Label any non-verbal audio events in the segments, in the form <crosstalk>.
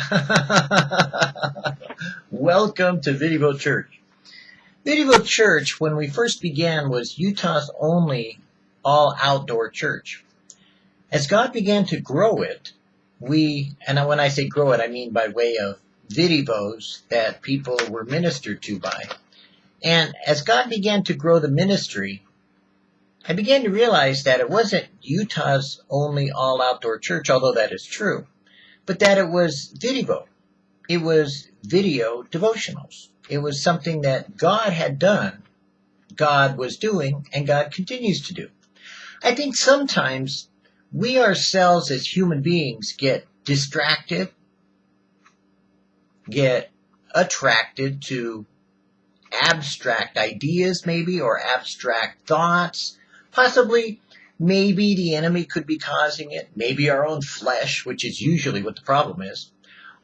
<laughs> Welcome to Vidivo Church. Vidivo Church, when we first began, was Utah's only all outdoor church. As God began to grow it, we, and when I say grow it, I mean by way of vidivos that people were ministered to by. And as God began to grow the ministry, I began to realize that it wasn't Utah's only all outdoor church, although that is true, but that it was video. It was video devotionals. It was something that God had done, God was doing, and God continues to do. I think sometimes we ourselves as human beings get distracted, get attracted to abstract ideas maybe or abstract thoughts Possibly, maybe the enemy could be causing it, maybe our own flesh, which is usually what the problem is.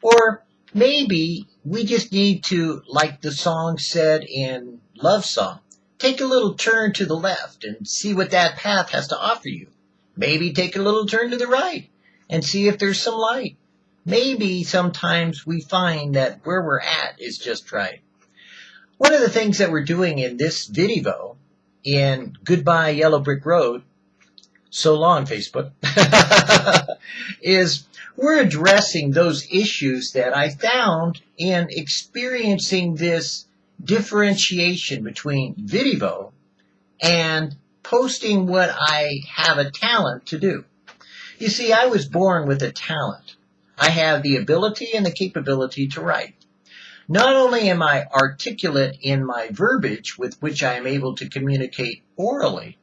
Or maybe we just need to, like the song said in Love Song, take a little turn to the left and see what that path has to offer you. Maybe take a little turn to the right and see if there's some light. Maybe sometimes we find that where we're at is just right. One of the things that we're doing in this video in Goodbye Yellow Brick Road, so long Facebook, <laughs> is we're addressing those issues that I found in experiencing this differentiation between Vidivo and posting what I have a talent to do. You see, I was born with a talent. I have the ability and the capability to write. Not only am I articulate in my verbiage with which I am able to communicate orally,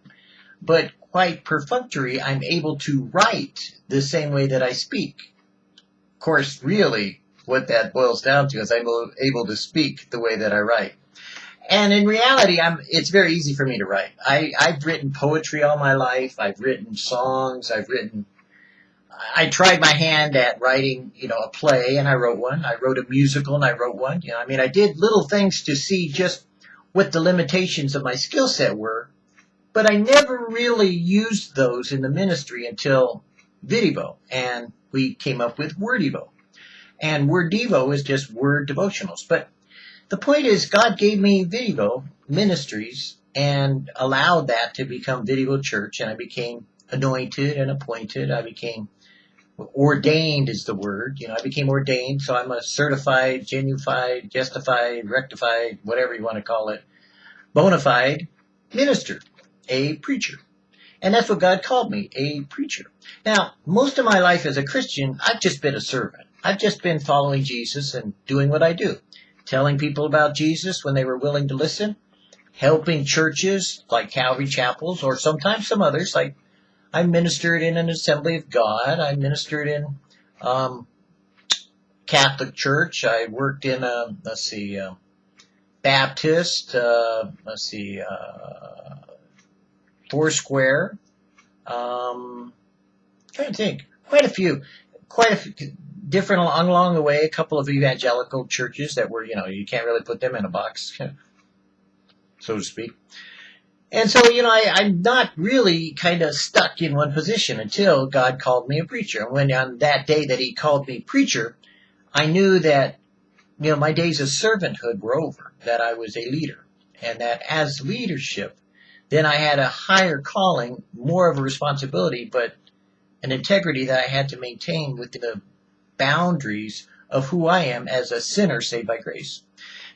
but quite perfunctory, I'm able to write the same way that I speak. Of course, really, what that boils down to is I'm able to speak the way that I write. And in reality, I'm, it's very easy for me to write. I, I've written poetry all my life. I've written songs. I've written I tried my hand at writing, you know, a play and I wrote one. I wrote a musical and I wrote one. You know, I mean, I did little things to see just what the limitations of my skill set were, but I never really used those in the ministry until Vidivo and we came up with Wordivo. And Wordivo is just word devotionals. But the point is God gave me Vidivo ministries and allowed that to become Vidivo Church and I became anointed and appointed. I became ordained is the word. You know, I became ordained, so I'm a certified, genufied, justified, rectified, whatever you want to call it, bona fide minister, a preacher. And that's what God called me, a preacher. Now, most of my life as a Christian, I've just been a servant. I've just been following Jesus and doing what I do. Telling people about Jesus when they were willing to listen. Helping churches like Calvary Chapels or sometimes some others like I ministered in an Assembly of God. I ministered in um, Catholic Church. I worked in a let's see, uh, Baptist. Uh, let's see, uh, Foursquare. Um, trying to think, quite a few, quite a few different along along the way. A couple of evangelical churches that were, you know, you can't really put them in a box, so to speak. And so, you know, I, am not really kind of stuck in one position until God called me a preacher. And when on that day that he called me preacher, I knew that, you know, my days of servanthood were over, that I was a leader. And that as leadership, then I had a higher calling, more of a responsibility, but an integrity that I had to maintain within the boundaries of who I am as a sinner saved by grace.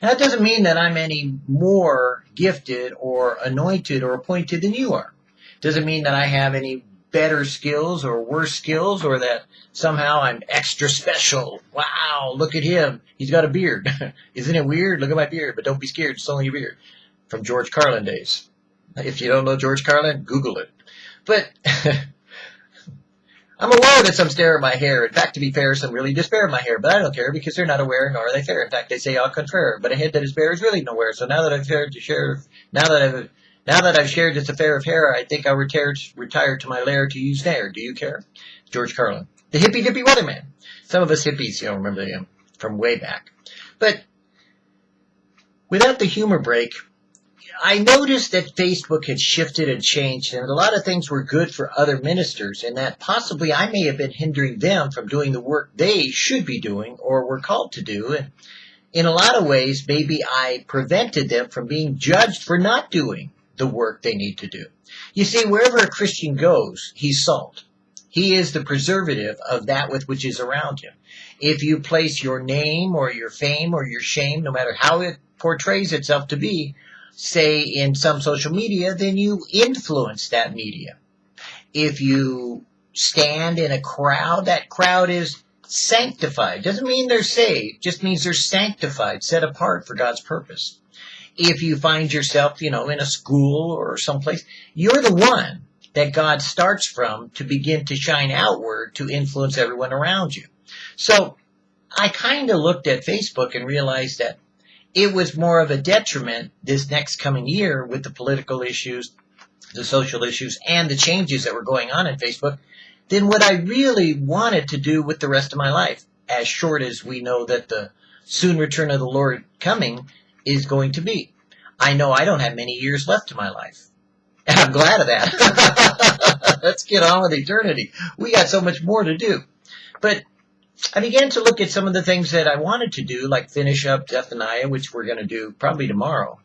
That doesn't mean that I'm any more gifted or anointed or appointed than you are. It doesn't mean that I have any better skills or worse skills or that somehow I'm extra special. Wow, look at him. He's got a beard. <laughs> Isn't it weird? Look at my beard, but don't be scared. It's only a beard. From George Carlin days. If you don't know George Carlin, Google it. But <laughs> I'm aware that some stare at my hair. In fact, to be fair, some really despair of my hair, but I don't care because they're not aware nor are they fair. In fact, they say au contraire. But a head that is bare is really nowhere. So now that I've shared to share, now that I've now that I've shared this affair of hair, I think I'll retire retire to my lair to use snare. Do you care? George Carlin, the hippy dippy weatherman. Some of us hippies, you know, remember him from way back. But without the humor break, I noticed that Facebook had shifted and changed, and a lot of things were good for other ministers, and that possibly I may have been hindering them from doing the work they should be doing or were called to do. And in a lot of ways, maybe I prevented them from being judged for not doing the work they need to do. You see, wherever a Christian goes, he's salt. He is the preservative of that with which is around him. If you place your name or your fame or your shame, no matter how it portrays itself to be, say in some social media, then you influence that media. If you stand in a crowd, that crowd is sanctified. Doesn't mean they're saved, just means they're sanctified, set apart for God's purpose. If you find yourself, you know, in a school or someplace, you're the one that God starts from to begin to shine outward to influence everyone around you. So I kind of looked at Facebook and realized that it was more of a detriment this next coming year with the political issues, the social issues, and the changes that were going on in Facebook than what I really wanted to do with the rest of my life, as short as we know that the soon return of the Lord coming is going to be. I know I don't have many years left in my life. And I'm glad of that. <laughs> Let's get on with eternity. We got so much more to do. But I began to look at some of the things that I wanted to do, like finish up Zephaniah, which we're going to do probably tomorrow.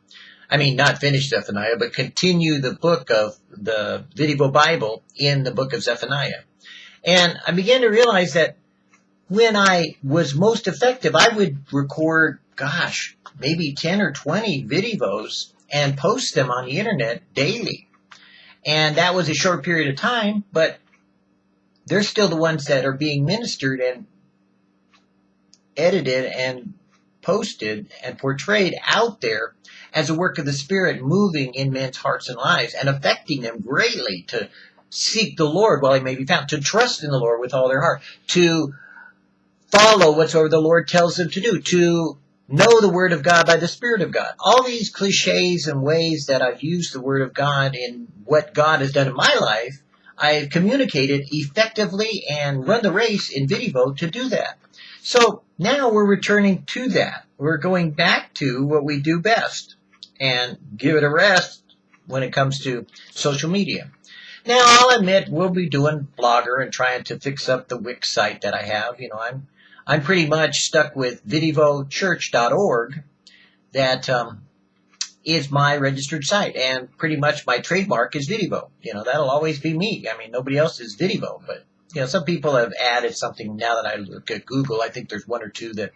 I mean, not finish Zephaniah, but continue the book of the Video Bible in the book of Zephaniah. And I began to realize that when I was most effective, I would record, gosh, maybe 10 or 20 videos and post them on the internet daily. And that was a short period of time, but they're still the ones that are being ministered and edited and posted and portrayed out there as a work of the Spirit moving in men's hearts and lives and affecting them greatly to seek the Lord while he may be found, to trust in the Lord with all their heart, to follow whatsoever the Lord tells them to do, to know the Word of God by the Spirit of God. All these cliches and ways that I've used the Word of God in what God has done in my life, I've communicated effectively and run the race in video to do that. So now we're returning to that. We're going back to what we do best and give it a rest when it comes to social media. Now, I'll admit we'll be doing Blogger and trying to fix up the Wix site that I have. You know, I'm I'm pretty much stuck with vidivochurch.org. That um, is my registered site, and pretty much my trademark is Vidivo. You know, that'll always be me. I mean, nobody else is Vidivo, but you know, some people have added something now that I look at Google. I think there's one or two that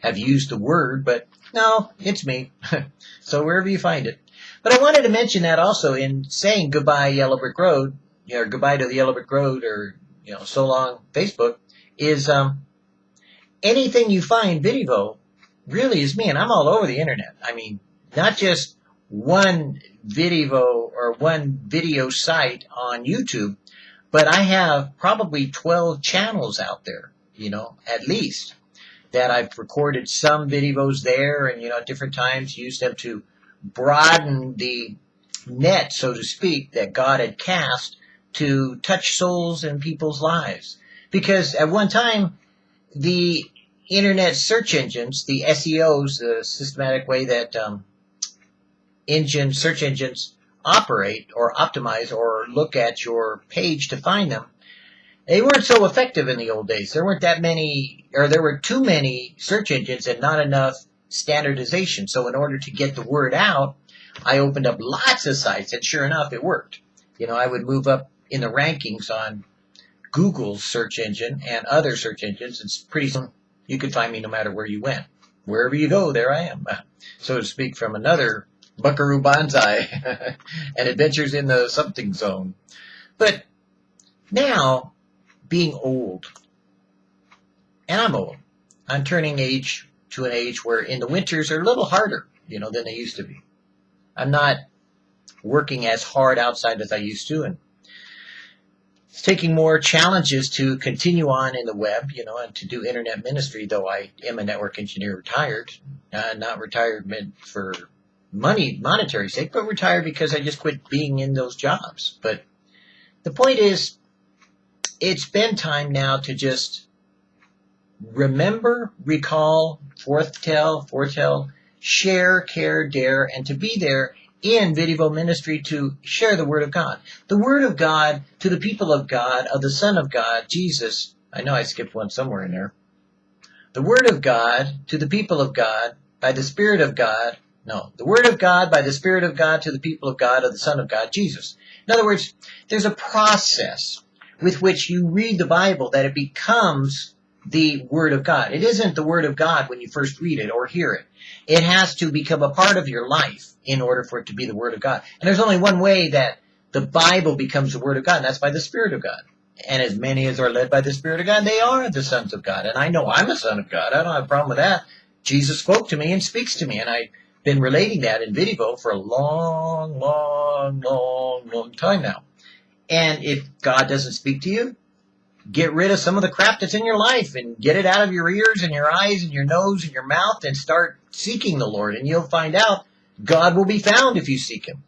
have used the word, but no, it's me. <laughs> so wherever you find it. But I wanted to mention that also in saying goodbye Yellow Brick Road, you know, goodbye to the Yellow Brick Road or, you know, so long Facebook is um, anything you find Vidivo really is me and I'm all over the internet. I mean, not just one Vidivo or one video site on YouTube, but I have probably 12 channels out there, you know, at least that I've recorded some videos there and, you know, at different times used them to broaden the net, so to speak, that God had cast to touch souls and people's lives. Because at one time, the internet search engines, the SEOs, the systematic way that um, engine search engines operate or optimize or look at your page to find them, they weren't so effective in the old days. There weren't that many, or there were too many search engines and not enough standardization. So in order to get the word out, I opened up lots of sites, and sure enough, it worked. You know, I would move up in the rankings on Google's search engine and other search engines, and pretty soon you could find me no matter where you went. Wherever you go, there I am, <laughs> so to speak, from another Buckaroo Banzai <laughs> and Adventures in the Something Zone. But now, being old, and I'm old, I'm turning age to an age where in the winters are a little harder, you know, than they used to be. I'm not working as hard outside as I used to, and it's taking more challenges to continue on in the web, you know, and to do internet ministry, though I am a network engineer retired, uh, not retired for money, monetary sake, but retired because I just quit being in those jobs. But the point is, it's been time now to just remember, recall, foretell, foretell, share, care, dare, and to be there in Vidivo ministry to share the Word of God. The Word of God to the people of God, of the Son of God, Jesus. I know I skipped one somewhere in there. The Word of God to the people of God by the Spirit of God. No, the Word of God by the Spirit of God to the people of God, of the Son of God, Jesus. In other words, there's a process with which you read the Bible that it becomes the Word of God. It isn't the Word of God when you first read it or hear it. It has to become a part of your life in order for it to be the Word of God. And there's only one way that the Bible becomes the Word of God, and that's by the Spirit of God. And as many as are led by the Spirit of God, they are the sons of God. And I know I'm a son of God. I don't have a problem with that. Jesus spoke to me and speaks to me, and I've been relating that in Vidivo for a long, long, long, long time now. And if God doesn't speak to you, get rid of some of the crap that's in your life and get it out of your ears and your eyes and your nose and your mouth and start seeking the Lord. And you'll find out God will be found if you seek him.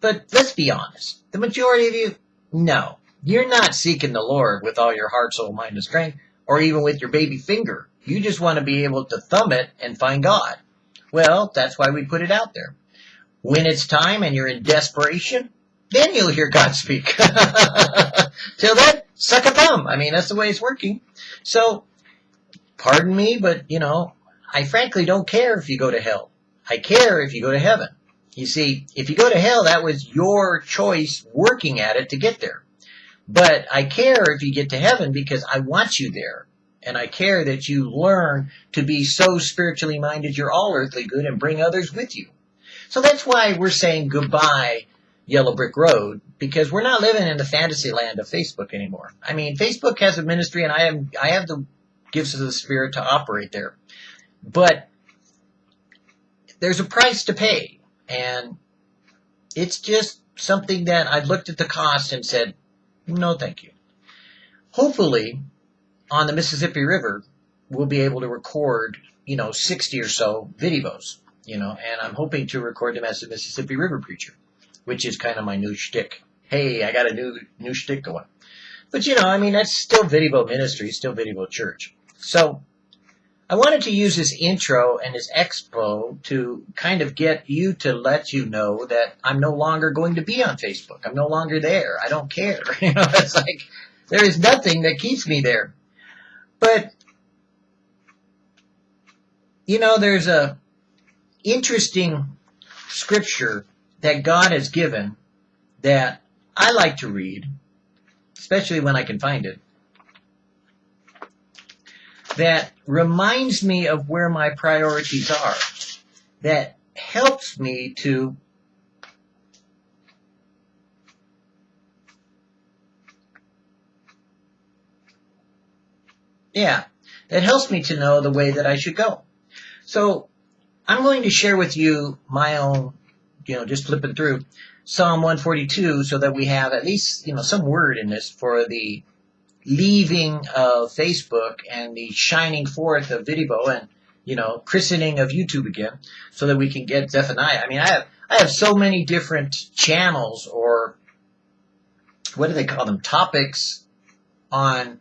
But let's be honest. The majority of you, no. You're not seeking the Lord with all your heart, soul, mind, and strength, or even with your baby finger. You just want to be able to thumb it and find God. Well, that's why we put it out there. When it's time and you're in desperation, then you'll hear God speak. <laughs> Till then, suck a thumb. I mean, that's the way it's working. So, pardon me, but, you know, I frankly don't care if you go to hell. I care if you go to heaven. You see, if you go to hell, that was your choice working at it to get there. But I care if you get to heaven because I want you there. And I care that you learn to be so spiritually minded you're all earthly good and bring others with you. So that's why we're saying goodbye, Yellow Brick Road, because we're not living in the fantasy land of Facebook anymore. I mean, Facebook has a ministry and I have, I have the gifts of the Spirit to operate there. But there's a price to pay. And it's just something that I looked at the cost and said, no, thank you. Hopefully, on the Mississippi River, we'll be able to record, you know, 60 or so videos, you know, and I'm hoping to record them as the Mississippi River Preacher, which is kind of my new shtick. Hey, I got a new, new shtick going. But, you know, I mean, that's still Vidivo ministry, still Vidivo church. So, I wanted to use this intro and this expo to kind of get you to let you know that I'm no longer going to be on Facebook. I'm no longer there. I don't care. <laughs> You know, it's like there is nothing that keeps me there. But you know, there's a interesting scripture that God has given that I like to read, especially when I can find it that reminds me of where my priorities are, that helps me to yeah, that helps me to know the way that I should go. So I'm going to share with you my own, you know, just flipping through Psalm 142 so that we have at least, you know, some word in this for the leaving of Facebook and the shining forth of Vidivo and you know christening of YouTube again, so that we can get Zephaniah. I mean, I have I have so many different channels or what do they call them topics on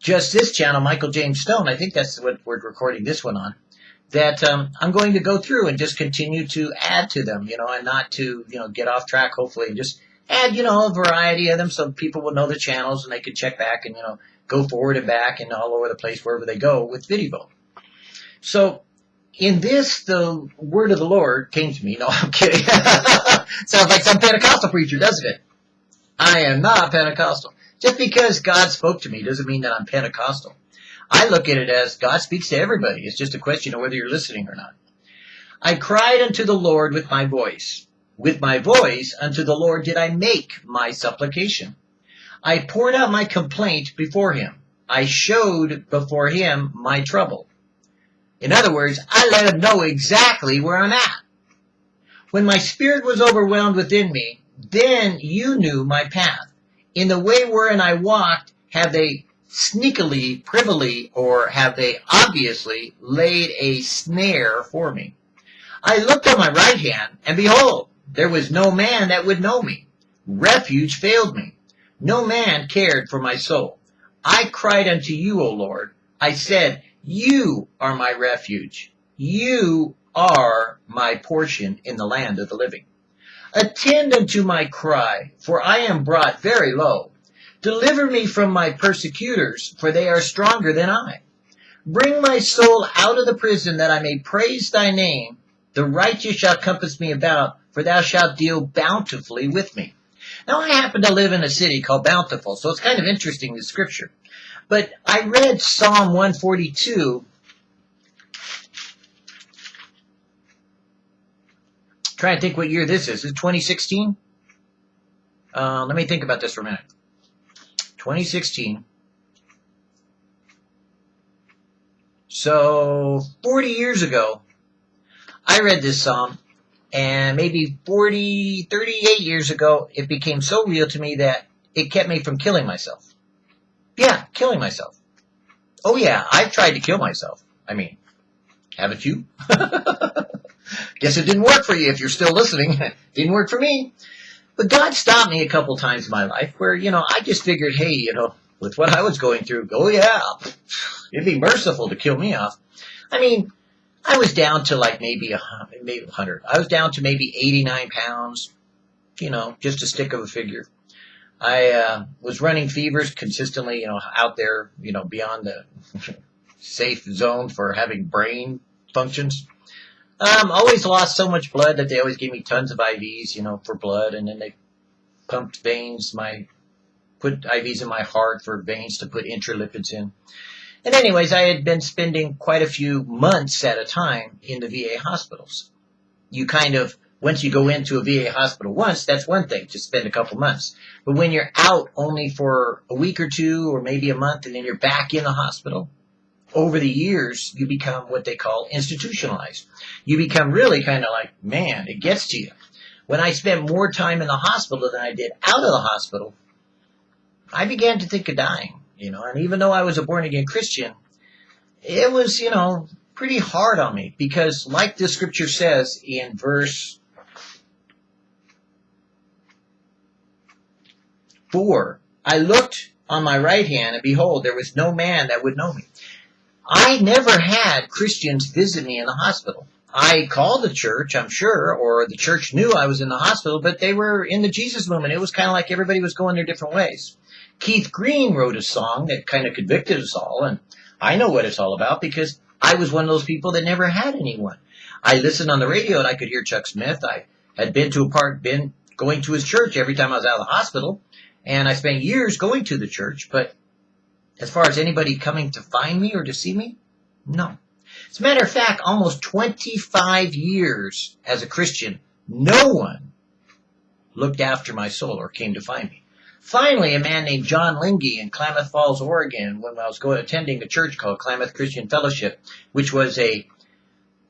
just this channel, Michael James Stone. I think that's what we're recording this one on. That um, I'm going to go through and just continue to add to them, you know, and not to you know get off track. Hopefully, and just add, you know, a variety of them so people will know the channels and they can check back and, you know, go forward and back and all over the place wherever they go with Vidivo. So in this, the word of the Lord came to me. No, <laughs> I'm kidding. <laughs> Sounds like some Pentecostal preacher, doesn't it? I am not Pentecostal. Just because God spoke to me doesn't mean that I'm Pentecostal. I look at it as God speaks to everybody. It's just a question of whether you're listening or not. I cried unto the Lord with my voice. With my voice unto the Lord did I make my supplication. I poured out my complaint before him. I showed before him my trouble. In other words, I let him know exactly where I'm at. When my spirit was overwhelmed within me, then you knew my path. In the way wherein I walked, have they sneakily, privily, or have they obviously laid a snare for me? I looked on my right hand, and behold, there was no man that would know me. Refuge failed me. No man cared for my soul. I cried unto you, O Lord. I said, You are my refuge. You are my portion in the land of the living. Attend unto my cry, for I am brought very low. Deliver me from my persecutors, for they are stronger than I. Bring my soul out of the prison, that I may praise thy name. The righteous shall compass me about, for thou shalt deal bountifully with me. Now, I happen to live in a city called Bountiful, so it's kind of interesting, the scripture. But I read Psalm 142. Trying to think what year this is. Is it 2016? Uh, let me think about this for a minute. 2016. So, 40 years ago, I read this psalm, and maybe 40, 38 years ago, it became so real to me that it kept me from killing myself. Yeah, killing myself. Oh yeah, I've tried to kill myself. I mean, haven't you? <laughs> Guess it didn't work for you if you're still listening. <laughs> didn't work for me. But God stopped me a couple times in my life where, you know, I just figured, hey, you know, with what I was going through, oh yeah, it'd be merciful to kill me off. I mean, I was down to like maybe a maybe 100. I was down to maybe 89 pounds, you know, just a stick of a figure. I uh, was running fevers consistently, you know, out there, you know, beyond the <laughs> safe zone for having brain functions. Um, always lost so much blood that they always gave me tons of IVs, you know, for blood, and then they pumped veins, my put IVs in my heart for veins to put intralipids in. And anyways, I had been spending quite a few months at a time in the VA hospitals. You kind of, once you go into a VA hospital once, that's one thing, to spend a couple months. But when you're out only for a week or two or maybe a month and then you're back in the hospital, over the years, you become what they call institutionalized. You become really kind of like, man, it gets to you. When I spent more time in the hospital than I did out of the hospital, I began to think of dying you know, and even though I was a born again Christian, it was, you know, pretty hard on me because like the scripture says in verse 4, I looked on my right hand and behold, there was no man that would know me. I never had Christians visit me in the hospital. I called the church, I'm sure, or the church knew I was in the hospital, but they were in the Jesus movement. It was kind of like everybody was going their different ways. Keith Green wrote a song that kind of convicted us all, and I know what it's all about because I was one of those people that never had anyone. I listened on the radio and I could hear Chuck Smith. I had been to a park, been going to his church every time I was out of the hospital, and I spent years going to the church, but as far as anybody coming to find me or to see me, no. As a matter of fact, almost 25 years as a Christian, no one looked after my soul or came to find me. Finally, a man named John Lingy in Klamath Falls, Oregon, when I was going attending a church called Klamath Christian Fellowship, which was a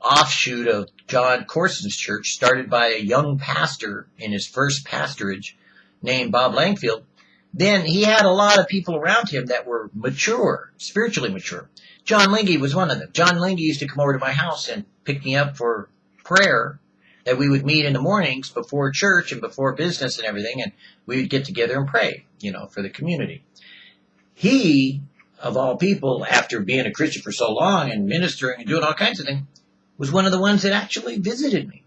offshoot of Jon Courson's church, started by a young pastor in his first pastorage named Bob Langfield. Then he had a lot of people around him that were mature, spiritually mature. John Lingy was one of them. John Lingy used to come over to my house and pick me up for prayer that we would meet in the mornings before church and before business and everything, and we would get together and pray, you know, for the community. He, of all people, after being a Christian for so long and ministering and doing all kinds of things, was one of the ones that actually visited me.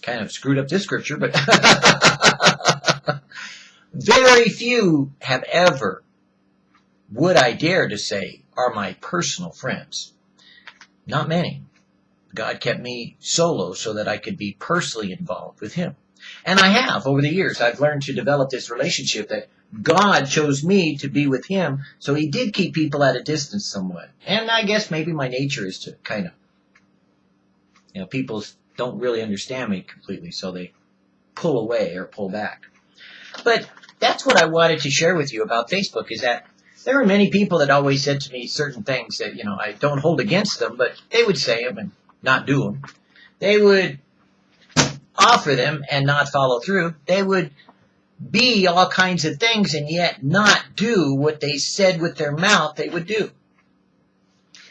Kind of screwed up this scripture, but <laughs> very few have ever, would I dare to say, are my personal friends. Not many. God kept me solo so that I could be personally involved with Him. And I have over the years. I've learned to develop this relationship that God chose me to be with Him, so He did keep people at a distance somewhat. And I guess maybe my nature is to kind of, you know, people don't really understand me completely, so they pull away or pull back. But that's what I wanted to share with you about Facebook is that there are many people that always said to me certain things that, you know, I don't hold against them, but they would say them and not do them. They would offer them and not follow through. They would be all kinds of things and yet not do what they said with their mouth they would do.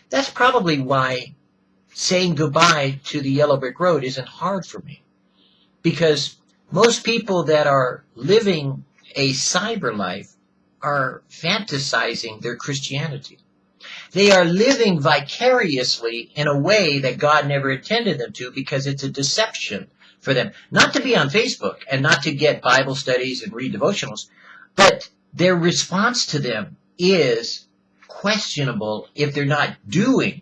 That's probably why saying goodbye to the yellow brick road isn't hard for me. Because most people that are living a cyber life are fantasizing their Christianity. They are living vicariously in a way that God never intended them to because it's a deception for them. Not to be on Facebook and not to get Bible studies and read devotionals, but their response to them is questionable if they're not doing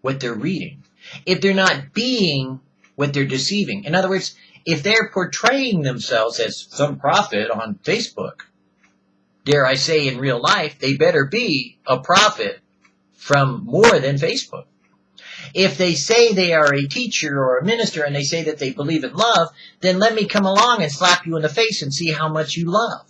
what they're reading, if they're not being what they're deceiving. In other words, if they're portraying themselves as some prophet on Facebook, dare I say in real life, they better be a prophet from more than Facebook. If they say they are a teacher or a minister and they say that they believe in love, then let me come along and slap you in the face and see how much you love.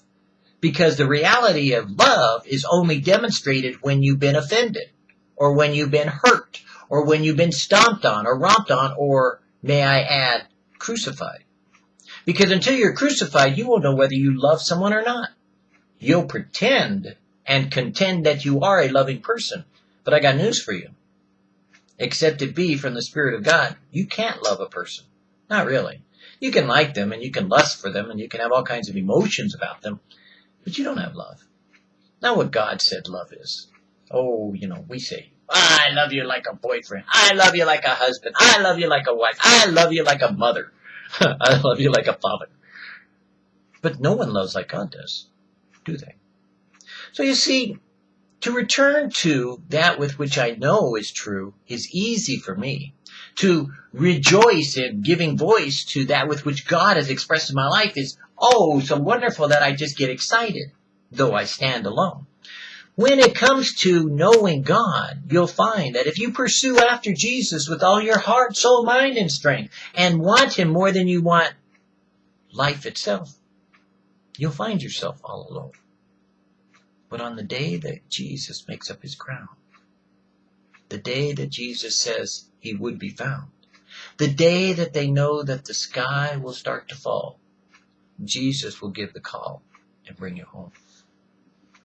Because the reality of love is only demonstrated when you've been offended, or when you've been hurt, or when you've been stomped on, or romped on, or, may I add, crucified. Because until you're crucified, you won't know whether you love someone or not. You'll pretend and contend that you are a loving person. But I got news for you. Except it be from the Spirit of God, you can't love a person. Not really. You can like them and you can lust for them and you can have all kinds of emotions about them, but you don't have love. Not what God said love is. Oh, you know, we say, I love you like a boyfriend. I love you like a husband. I love you like a wife. I love you like a mother. <laughs> I love you like a father. But no one loves like God does do they? So you see, to return to that with which I know is true is easy for me. To rejoice in giving voice to that with which God has expressed in my life is, oh, so wonderful that I just get excited, though I stand alone. When it comes to knowing God, you'll find that if you pursue after Jesus with all your heart, soul, mind, and strength, and want Him more than you want life itself, you'll find yourself all alone. But on the day that Jesus makes up his crown, the day that Jesus says he would be found, the day that they know that the sky will start to fall, Jesus will give the call and bring you home.